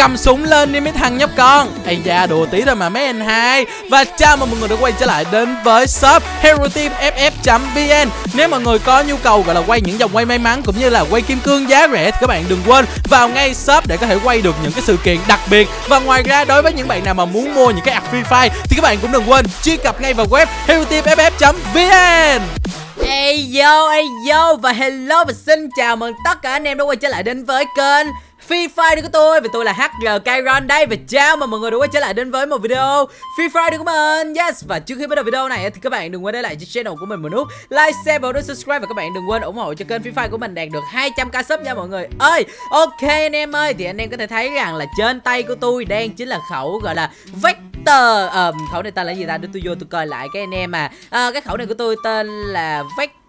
cầm súng lên đi mấy thằng nhóc con. Ây da đùa tí thôi mà mấy anh hai. Và chào mừng mọi người đã quay trở lại đến với shop hero team ff vn nếu mọi người có nhu cầu gọi là quay những dòng quay may mắn cũng như là quay kim cương giá rẻ thì các bạn đừng quên vào ngay shop để có thể quay được những cái sự kiện đặc biệt. Và ngoài ra đối với những bạn nào mà muốn mua những cái ạc free fire thì các bạn cũng đừng quên truy cập ngay vào web hero team ff vn Hey yo, hey yo và hello và xin chào mừng tất cả anh em đã quay trở lại đến với kênh Free Fire của tôi. Và tôi là HR Kyron đây. Và chào mừng mọi người đã quay trở lại đến với một video Free Fire của mình. Yes. Và trước khi bắt đầu video này thì các bạn đừng quên để lại cho channel của mình một nút Like, share và nút subscribe. Và các bạn đừng quên ủng hộ cho kênh Free Fire của mình đạt được 200k sub nha mọi người. Ơi Ok anh em ơi. Thì anh em có thể thấy rằng là trên tay của tôi đang chính là khẩu gọi là Vector. Um, Khẩu này tên là gì ta? Để tôi vô tôi coi lại cái anh em à, à Cái khẩu này của tôi tên là Vector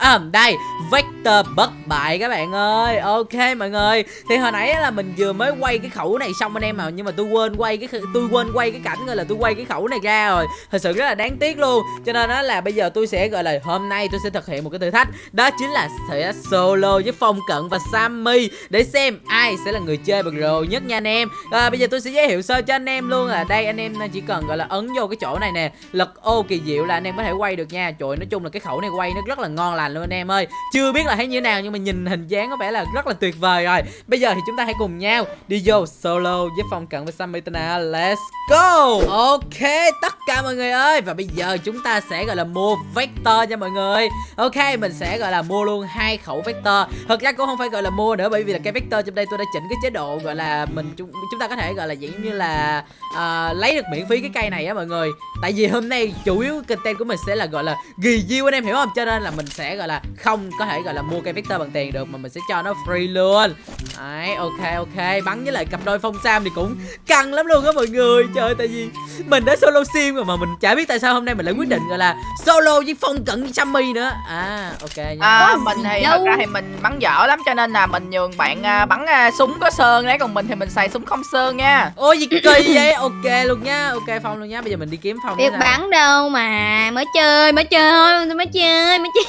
à, đây vector bất bại các bạn ơi. Ok mọi người. Thì hồi nãy là mình vừa mới quay cái khẩu này xong anh em mà nhưng mà tôi quên quay cái tôi quên quay cái cảnh gọi là tôi quay cái khẩu này ra rồi. Thật sự rất là đáng tiếc luôn. Cho nên đó là bây giờ tôi sẽ gọi là hôm nay tôi sẽ thực hiện một cái thử thách. Đó chính là sẽ solo với phong cận và sammy để xem ai sẽ là người chơi bằng rồ nhất nha anh em. À, bây giờ tôi sẽ giới thiệu sơ cho anh em luôn là đây anh em chỉ cần gọi là ấn vô cái chỗ này nè. Lật ô kỳ diệu là anh em có thể quay được nha trời nói chung là cái khẩu này quay nó rất là ngon lành luôn anh em ơi. Chưa biết là thấy như thế nào nhưng mà nhìn hình dáng có vẻ là rất là tuyệt vời rồi. Bây giờ thì chúng ta hãy cùng nhau đi vô solo với phong cận với Sammy Tana let's go! Ok tất cả mọi người ơi. Và bây giờ chúng ta sẽ gọi là mua vector nha mọi người. Ok mình sẽ gọi là mua luôn hai khẩu vector. Thật ra cũng không phải gọi là mua nữa bởi vì là cái vector trong đây tôi đã chỉnh cái chế độ gọi là mình chúng, chúng ta có thể gọi là dạng như là uh, lấy được miễn phí cái cây này á mọi người. Tại vì hôm nay chủ yếu content của mình sẽ là gọi là ghi review anh em hiểu không? Cho nên là mình sẽ gọi là không có thể gọi là mua cây vector bằng tiền được mà mình sẽ cho nó free luôn. Đấy ok ok. Bắn với lại cặp đôi phong sam thì cũng căng lắm luôn á mọi người. Trời tại vì mình đã solo sim rồi mà mình chả biết tại sao hôm nay mình lại quyết định gọi là solo với phong cận với sammy nữa. À ok nha. à, mình thì thật ra thì mình bắn dở lắm cho nên là mình nhường bạn uh, bắn uh, súng có sơn đấy còn mình thì mình xài súng không sơn nha. Ôi gì kỳ vậy? Ok luôn nha ok phong luôn nha. Bây giờ mình đi kiếm phong biết bắn đâu mà mới chơi mới chơi tôi mới chơi mới chơi.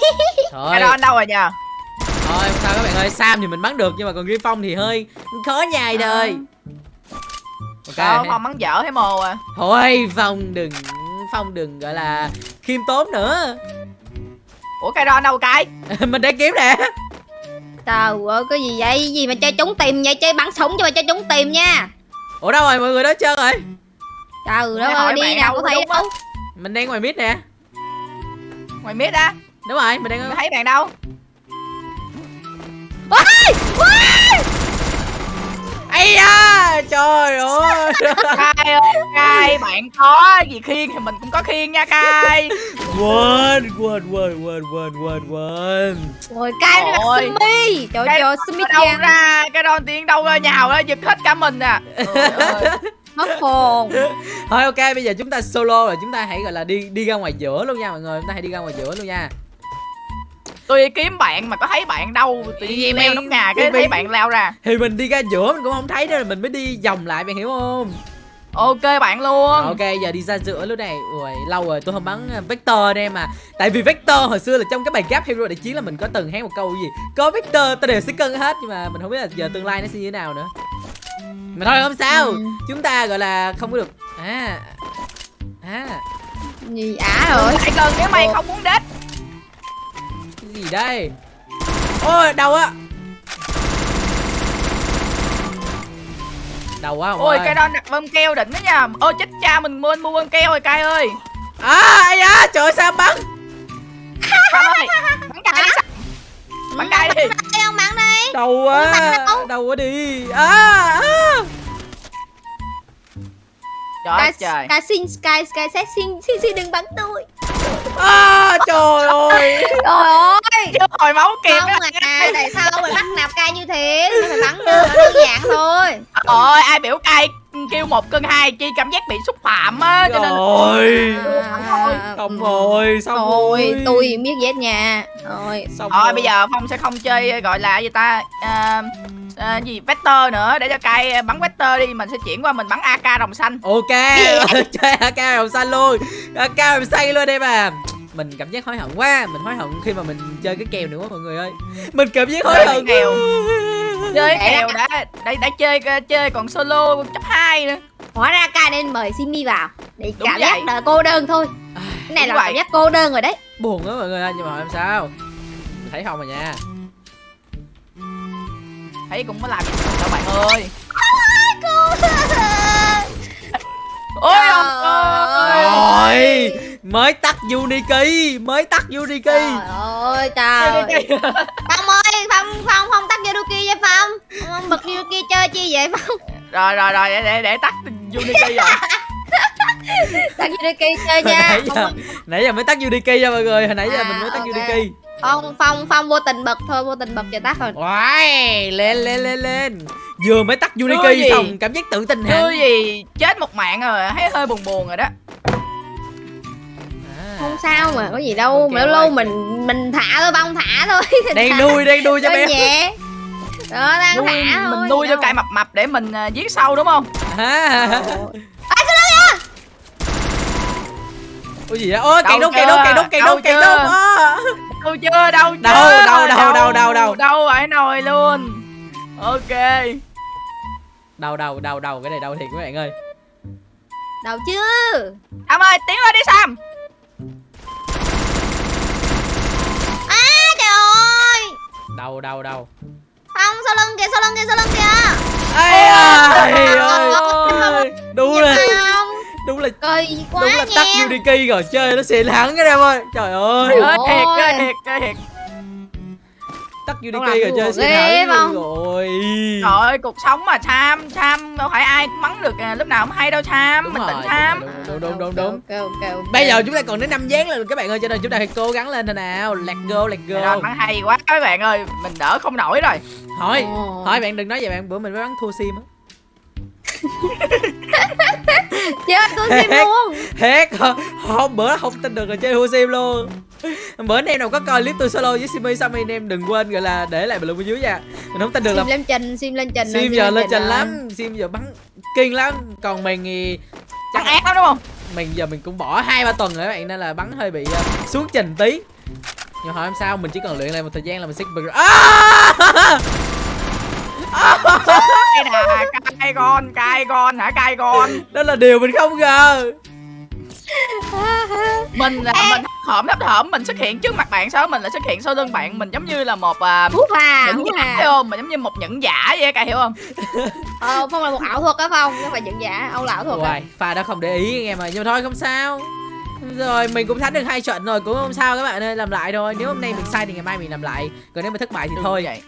Thôi cái đó anh đâu rồi nhờ? Thôi không sao các bạn ơi sam thì mình bắn được nhưng mà còn riêng phong thì hơi khó nhai đời. Ok. Sao, phong bắn dở thấy mồ à? Thôi phong đừng phong đừng gọi là khiêm tốn nữa. Ủa cái đó anh đâu cái? Mình đang kiếm nè. Trời ơi cái gì vậy? Gì mà chơi trúng tìm vậy? Chơi bắn súng cho mà chơi trúng tìm nha. Ủa đâu rồi? Mọi người đó chơi rồi. Trời ơi đi nào có thấy đâu mình đang ngoài mid nè ngoài mid á. Đúng rồi mình đang thấy bạn đâu? Ôi! Ôi! Ây da! Trời ơi! Cai ơi cai bạn có gì khiên thì mình cũng có khiên nha cai quên quên quên quên quên quên quên. Rồi cai là simi. Trời trời simi đâu ra cái đòn tiếng đâu ra nhào ra giật hết cả mình à mất hồn. Thôi ok bây giờ chúng ta solo rồi. Chúng ta hãy gọi là đi đi ra ngoài giữa luôn nha mọi người. Chúng ta hãy đi ra ngoài giữa luôn nha. Tôi kiếm bạn mà có thấy bạn đâu. Tự nhiên leo nóc nhà cái thấy bạn leo ra. thì mình đi ra giữa mình cũng không thấy đó là mình mới đi vòng lại bạn hiểu không? Ok bạn luôn. Ok giờ đi ra giữa luôn này. Ui lâu rồi tôi không bắn ờ, vector em mà. Tại vì vector hồi xưa là trong cái bài gap hero đại chiến là mình có từng hát một câu gì có vector ta đều sẽ cân hết. Nhưng mà mình không biết là giờ tương lai nó sẽ như thế nào nữa mà thôi không sao. Ừ. chúng ta gọi là không có được. À à. Gì ả rồi? Lại gần nếu mày không muốn đết gì đây? Ôi đâu á đầu quá ôi cái đó đặt bơm keo đỉnh đó nha. Ôi chết cha mình mua mua bơm keo rồi cay ơi. À ai da trời sao bắn? Sam ơi bắn cay đi? Bắn cay đi? Không bắn đi đâu á đâu quá đi. À, à. Trời trời. Sky xin Sky Sky sẽ xin xin xin đừng bắn tôi. À, trời ơi. Trời ơi. Chưa hồi máu kịp không à tại sao mày bắt nạp cay như thế? Mày bắn đơn đơn giản thôi? Ôi ai biểu cay kêu một cân hai chi cảm giác bị xúc phạm á cho nên rồi à, không rồi xong rồi, rồi. tôi biết hết nha. Rồi xong rồi, rồi. bây giờ phong sẽ không chơi gọi là gì ta à, à, gì vector nữa để cho cay bắn vector đi mình sẽ chuyển qua mình bắn ak đồng xanh. Ok chơi ak đồng xanh luôn. Ak đồng xanh luôn em à mình cảm giác hối hận quá mình hối hận khi mà mình chơi cái kèo nữa mọi người ơi. Mình cảm giác hối hận kèo chơi kèo đã đã đã chơi chơi còn solo chấp 2 nữa. Hóa ra ca nên mời Simi vào Để Đúng cảm giác đợi cô đơn thôi. Cái này đúng là vậy. cảm giác cô đơn rồi đấy. Buồn á mọi người ơi nhưng mà làm sao? Mình thấy không à nha. Thấy cũng có làm gì đâu bạn ơi. Ôi Trời ơi. Rồi Mới tắt Unity Mới tắt Unity. Trời ơi trời Yuduki vậy Phong? Phong bật Yuduki chơi chi vậy Phong? Rồi rồi rồi để để, để tắt Unity rồi Tắt Yuduki chơi nha. Nãy giờ Nãy giờ mới tắt Unity nha mọi người Hồi nãy giờ À, mình mới tắt ok. Unity Phong Phong Phong vô tình bật thôi vô tình bật cho tắt rồi Wow, lên lên lên lên. Vừa mới tắt Unity xong cảm giác tự tin hẳn gì? Chết một mạng rồi thấy hơi buồn buồn rồi đó. À. Không sao mà có gì đâu Ok, Mà lâu ok. mình mình thả thôi Phong thả thôi. Đang nuôi đang nuôi cho Cho bé. nhẹ Đó đang nuôi thả thôi mình nuôi cho đâu. cài mập mập để mình à, giết sâu đúng không à. Ôi, sao đâu Ủa gì vậy? Ôi Đâu cây đốt cây chưa? đốt cây đốt cây Đâu đốt cây chưa? đốt à. đâu chưa đâu chưa Đâu, đâu, đâu, đâu, đâu, đâu. đâu phải nồi luôn ok Đầu đầu đầu đầu cái này đầu thiệt các bạn ơi Đâu chứ Sam ơi tiến lên đi Sam À trời ơi Đầu đầu đầu Phong sau lưng kìa sau lưng kìa sau lưng kìa? Ây ơi Ôi, ơi Đúng là Không đúng là Kỳ quá đúng là tắt Unity rồi chơi nó xịn hẳn cái em ơi. Trời ơi. Ơi thiệt thiệt thiệt tắt Unity rồi chơi ghê không? luôn rồi. Trời ơi cuộc sống mà Sam Sam đâu phải ai cũng mắng được à, lúc nào cũng hay đâu Sam. Đúng mình rồi, tỉnh đúng Sam. rồi, đúng đúng đúng đúng. Bây giờ chúng ta còn đến năm dáng lên các bạn ơi cho nên chúng ta phải cố gắng lên thôi nào. Let's go let's Trời go bắn hay quá các bạn ơi. Mình đỡ không nổi rồi. Thôi. Thôi bạn đừng nói vậy bạn bữa mình mới bắn thua sim á. Chết tôi sim luôn. Hết Hôm bữa không tin được rồi chơi thua sim luôn Bữa anh em nào có coi clip tôi solo với Simi xong anh em đừng quên gọi là để lại bình luận bên dưới nha. Mình không tin được là Sim lên trình sim lên trình Sim giờ lên trình lắm Sim giờ bắn kinh lắm. Còn mình thì chắc ác lắm đúng không? mình giờ mình cũng bỏ hai ba tuần rồi các bạn nên là bắn hơi bị uh, xuống trình tí. Nhưng hỏi làm sao mình chỉ cần luyện lại một thời gian là mình sẽ bự à! Cai con cai con hả cai con? Đó là điều mình không ngờ mình là mình hởm thấp thởm mình xuất hiện trước mặt bạn sao? Mình lại xuất hiện sau lưng bạn. Mình giống như là một à, Hú hà nhẫn hú giả hà hiểu không? Mình giống như một nhẫn giả vậy cai hiểu không? Ờ Phong là một ảo thuật á Phong Không? Phải nhận giả Ông là ảo thuật Hoài, pha đã không để ý anh em ơi. Nhưng mà thôi không sao. Rồi mình cũng thắng được hai trận rồi. Cũng không sao các bạn ơi làm lại thôi. Nếu hôm nay mình sai thì ngày mai mình làm lại. Còn nếu mà thất bại thì Đừng thôi. vậy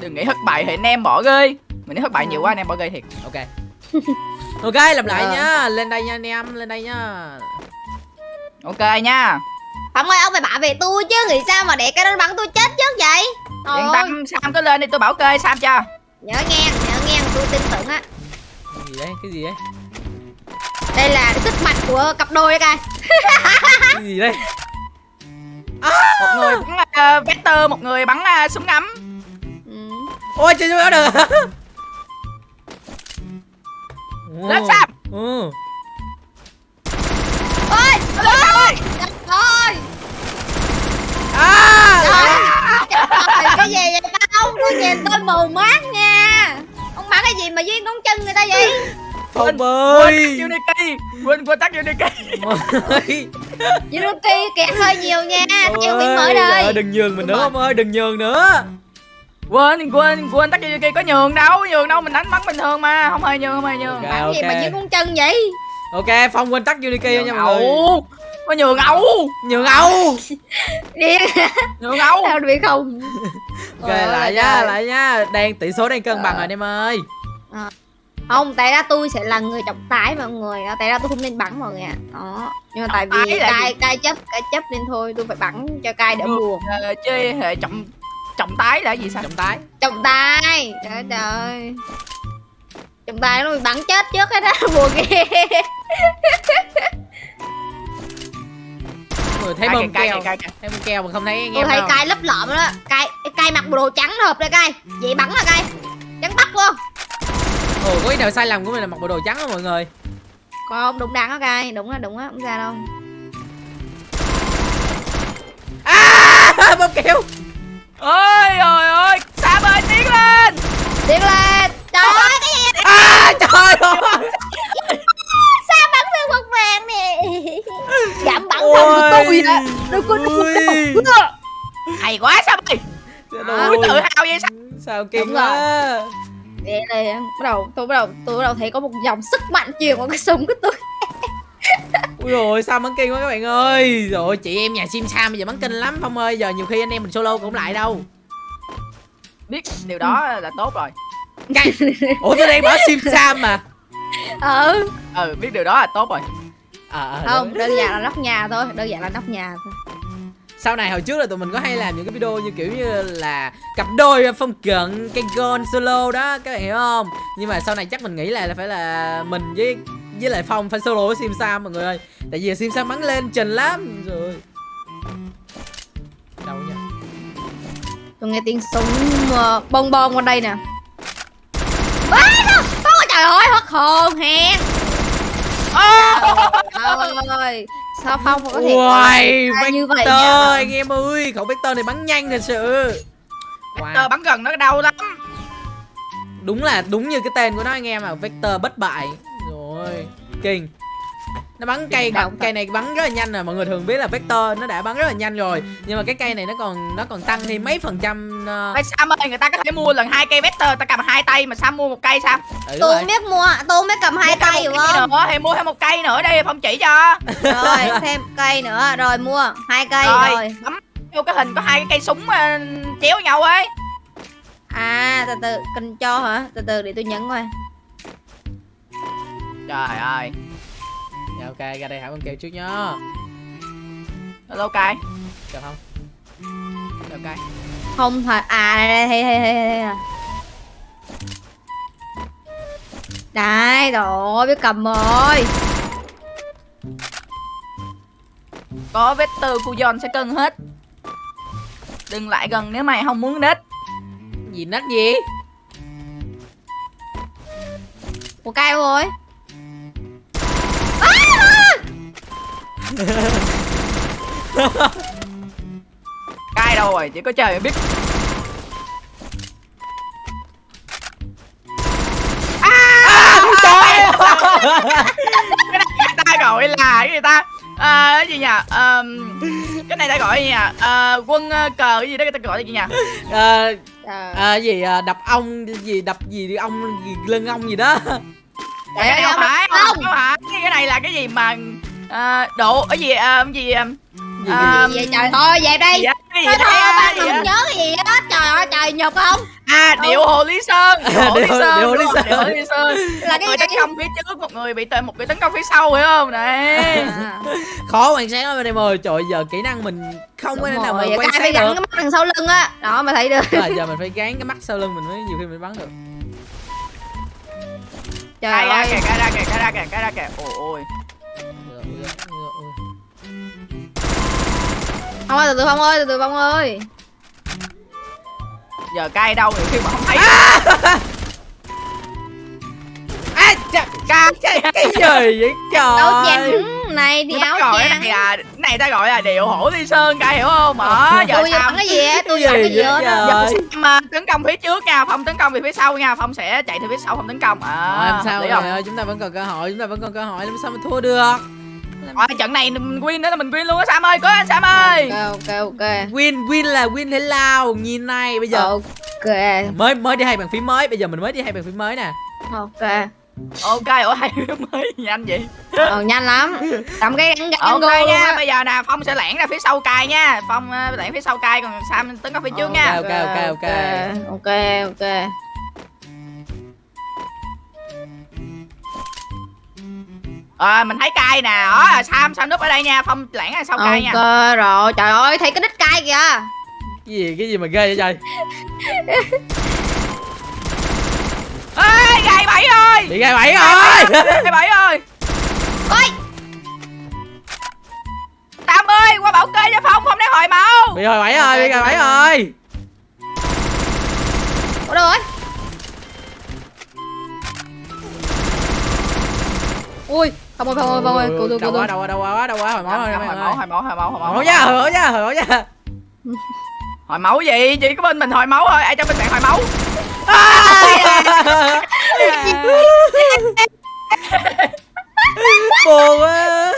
đừng nghĩ thất bại thì anh em bỏ rơi mình thấy thất bại nhiều quá anh em bỏ rơi thiệt. Ok. Ok làm lại Ờ. nhá. Lên đây nha anh em. Lên đây nhá ok nha. Phong ơi ông phải bảo vệ tôi chứ Nghĩ sao mà để cái đó bắn tôi chết trước vậy? Trời yên ơi tâm sam cứ lên đi tôi bảo kê sam cho. Nhớ nghe Nhớ nghe tôi tin tưởng á. Cái gì đấy cái gì đấy? Đây là sức mạnh của cặp đôi đây cái gì đây một người bắn uh, vector một người bắn uh, súng ngắm. Ừ. ôi chơi đó được lên sam. Ừ. Ơi Trời! Ơi à! Trời! Ơi, cái gì vậy Phong Tôi nhìn tôi mù mắt nha. Ông bắn cái gì mà duyên ngón chân người ta vậy? Phong quên ơi! tắt unity. Quên quên tắt unity. Yuruki kẹt hơi nhiều nha. Mới trời ơi, đây. đừng nhường mình nữa ông ơi đừng nhường nữa. Quên quên quên tắt unity có nhường đâu nhường đâu mình đánh bắn bình thường mà. Không hề nhường không hề nhường. Ok. Bắn gì mà duyên ngón chân vậy ok phong quên tắt unity nha mọi người. Có nhường ẩu nhường âu Điên nhường ẩu Sao bị không? Ok Ôi, lại trời. nha lại nha. Đang tỷ số đang cân bằng Ờ. rồi anh em ơi. Không, tại ra tôi sẽ là người trọng tài mọi người. Tại ra tôi không nên bắn mọi người ạ. Đó. Nhưng mà tại vì cai, cai chấp, cai chấp nên thôi Tôi phải bắn cho cai đỡ buồn. Ờ, chơi hệ trọng trọng tái là gì sao? Trọng tái Trọng tài Trời ơi Trọng tài nó bị bắn chết trước hết á Buồn ghê. Mọi người thấy bơm keo. thấy bơm keo mà không thấy anh Tôi thấy cai lấp lợm đó. Cai, cai mặc bộ đồ trắng hợp đây cai Vậy bắn là cai Trắng tóc luôn. Ồ có cái nào sai lầm của mình là mặc bộ đồ trắng đó mọi người? Không, đúng đắn đó cai Đúng á, đúng á, không ra đâu. À bơm keo. Ơi ơi ơi sam ơi tiến lên. Tiến lên. Trời ơi cái gì vậy à trời ơi. Sao bắn thương một vàng nè? Giảm bắn thân của tôi á Đừng có đừng có hay quá sao mày? Ơi. tự hào vậy sao? Sao kinh quá. Để đây bắt đầu tôi bắt đầu tôi bắt đầu thấy có một dòng sức mạnh truyền qua cái súng của tôi. Ui rồi sao bắn kinh quá các bạn ơi. Rồi chị em nhà sim sam bây giờ bắn kinh lắm phong ơi. Giờ nhiều khi anh em mình solo cũng lại đâu. Biết điều đó là tốt rồi Ủa tôi đang bảo sim sam mà. Ừ. Ừ biết điều đó là tốt rồi. À, không đơn giản là nóc nhà thôi đơn giản là nóc nhà thôi. Sau này hồi trước là tụi mình có hay làm những cái video như kiểu như là cặp đôi phong cận cây gôn solo đó các bạn hiểu không? Nhưng mà sau này chắc mình nghĩ là, là phải là mình với với lại phong phải solo với sim sam mọi người ơi. Tại vì sim sam bắn lên trình lắm. Rồi đâu nha tôi nghe tiếng súng uh, bông bông qua đây nè trời ơi hết hồn hèn trời ơi sao phong có thể Uầy, như vậy Vector nhỉ? anh em ơi Khẩu Vector này bắn nhanh thật sự Wow. wow. bắn gần nó đau lắm Đúng là đúng như cái tên của nó anh em à Vector bất bại Rồi Kinh nó bắn cây thật. cây này bắn rất là nhanh rồi mọi người thường biết là vector nó đã bắn rất là nhanh rồi. Nhưng mà cái cây này nó còn nó còn tăng thêm mấy phần trăm uh, Sam ơi người ta có thể mua lần hai cây vector ta cầm hai tay mà Sam mua một cây sao ừ, tôi không biết mua tôi không biết cầm hai một hiểu cây không? nữa, thì mua thêm một cây nữa đi phong chỉ cho. Rồi thêm cây nữa rồi mua hai cây rồi, rồi. bấm vô cái hình có hai cái cây súng ờ, chéo nhau ấy. À từ từ cần cho hả? Từ từ để tôi nhấn coi. Trời ơi dạ ok ra đây hả con kêu trước nhá. Hello cây được không ok không phải à đây đây đây đây đây đây. Đây rồi biết cầm rồi. Có vector cu giòn sẽ cân hết. Đừng lại gần nếu mày không muốn đít gì nách gì? Một cây rồi cay đâu rồi chỉ có trời mới biết. À, cái này người ta gọi là cái gì ta? À, cái gì nhỉ? Ờm, cái này ta gọi gì nhỉ? À, quân ờ, cờ cái gì đó người ta gọi là gì nhỉ? À, Trời à, gì à, đập ong gì đập gì ông gì, lưng ong gì đó. Trời cái ơi, không ông. phải ong. không phải. Cái này là cái gì mà à, độ cái gì à, cái gì à, gì, À, gì, vậy? Trời thôi về đây thôi thôi ba đừng nhớ cái gì hết? Trời ơi trời nhục không? À điệu hồ lý sơn điệu hồ lý sơn điệu Hồ Lý Sơn. không? điệu hồ lý sơn. Là cái người tấn công phía trước một người bị tấn một người tấn công phía sau hiểu không? À, khó quan sát lắm anh em ơi trời ơi, giờ kỹ năng mình không có thể nào mà quan cái phải sát gắn được. cái mắt đằng sau lưng á. Đó mà thấy được. Rồi, giờ mình phải gán cái mắt sau lưng mình mới nhiều khi mình bắn được. Trời ơi. kìa ra kìa ra kìa ra kìa. Ôi ôi không ơi từ từ phong ơi từ từ phong ơi. Giờ cay đâu nhiều khi mà không thấy. À, chà, ca cái, cái gì vậy? Trời chén này thì áo gọi này là cái này ta gọi là điệu hổ lý sơn ca hiểu không? Mở giờ tôi sao cái gì á tôi Cái gì hết trời? mà tấn công phía trước nha phong tấn công về phía sau nha phong sẽ chạy từ phía sau không tấn công. À làm sao rồi? ơi, chúng ta vẫn còn cơ hội chúng ta vẫn còn cơ hội làm sao mà thua được Rồi, trận này mình win nữa là mình win luôn á Sam ơi cố lên Sam ơi. Ok ok ok. Win win là win thế lao nhìn này bây giờ. Ok. Mới mới đi hai bàn phím mới bây giờ mình mới đi hai bàn phím mới nè. Ok. Ok ủa hay mới nhanh vậy? Ờ, nhanh lắm. Làm cái gắn gắn ok go luôn nha bây giờ nè phong sẽ lẻn ra phía sau cài nha. Phong uh, lẻn phía sau cài còn sam tấn công phía trước nha. Ok, ok, ok. ok ok à, mình thấy cài nè. Đó là sam sam núp ở đây nha. Phong lẻn ra sau cài nha. Ok rồi. Trời ơi thấy cái đít cay kìa. Cái gì cái gì mà ghê vậy trời? Ê gài bảy ơi! Bị gai bảy rồi. Gài bảy ơi. Ôi! Tam ơi qua bảo kê cho phong không để hồi máu bị hồi bảy rồi bị gai bảy rồi. Ủa đâu rồi? Ui không ơi không ơi không ơi cứu tôi cứu đâu quá tôi đâu quá đâu quá đâu quá hồi máu rồi hồi máu hồi máu hồi máu hồi máu hồi máu nha hồi máu nha hồi máu nha hồi máu gì chỉ có bên mình hồi máu thôi ai cho bên bạn hồi máu buồn quá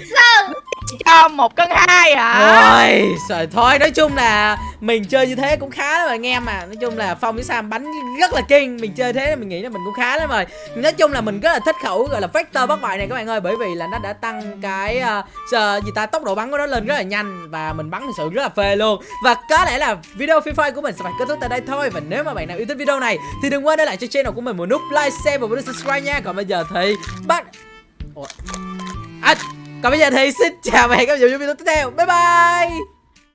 sự cho một cân hai hả? Rồi, trời thôi nói chung là mình chơi như thế cũng khá lắm rồi anh em mà Nói chung là Phong với Sam bắn rất là kinh. Mình chơi thế mình nghĩ là mình cũng khá lắm rồi. Nói chung là mình rất là thích khẩu gọi là factor bất bại này các bạn ơi Bởi vì là nó đã tăng cái uh, giờ gì ta tốc độ bắn của nó lên rất là nhanh Và mình bắn thực sự rất là phê luôn. Và có lẽ là video Free Fire của mình sẽ phải kết thúc tại đây thôi. Và nếu mà bạn nào yêu thích video này Thì đừng quên để lại cho channel của mình một nút like, share và một nút subscribe nha. Còn bây giờ thì bắt Ủa? À, còn bây giờ thì xin chào và hẹn gặp lại trong video tiếp theo. Bye bye!